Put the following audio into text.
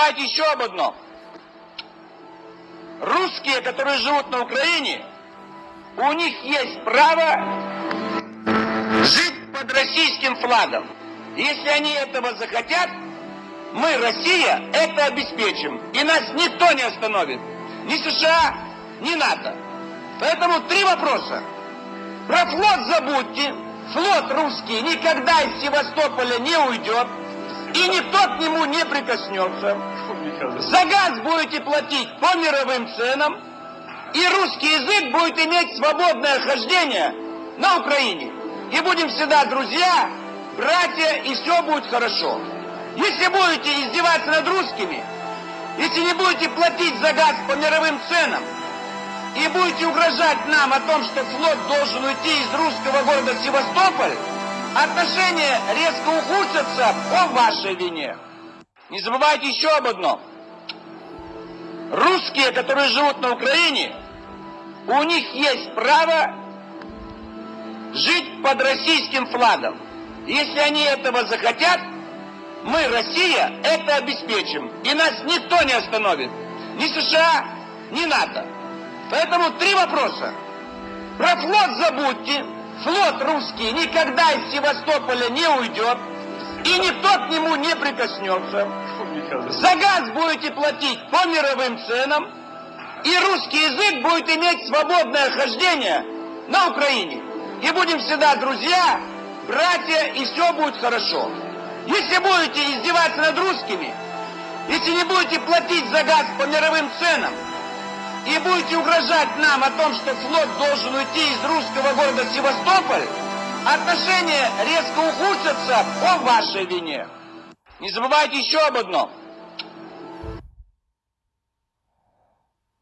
забывайте еще об одном. Русские, которые живут на Украине, у них есть право жить под российским флагом. Если они этого захотят, мы, Россия, это обеспечим. И нас никто не остановит. Ни США, ни НАТО. Поэтому три вопроса. Про флот забудьте. Флот русский никогда из Севастополя не уйдет. И никто к нему не прикоснется. За газ будете платить по мировым ценам. И русский язык будет иметь свободное хождение на Украине. И будем всегда друзья, братья, и все будет хорошо. Если будете издеваться над русскими, если не будете платить за газ по мировым ценам, и будете угрожать нам о том, что флот должен уйти из русского города Севастополь, отношения резко ухудшатся по вашей вине. Не забывайте еще об одном. Русские, которые живут на Украине, у них есть право жить под российским флагом. Если они этого захотят, мы, Россия, это обеспечим. И нас никто не остановит. Ни США, ни НАТО. Поэтому три вопроса. Про флот забудьте. Флот русский никогда из Севастополя не уйдет. И никто к нему не прикоснется. За газ будете платить по мировым ценам. И русский язык будет иметь свободное хождение на Украине. И будем всегда друзья, братья, и все будет хорошо. Если будете издеваться над русскими, если не будете платить за газ по мировым ценам, и будете угрожать нам о том, что флот должен уйти из русского города Севастополь, отношения резко ухудшатся по вашей вине. Не забывайте еще об одном.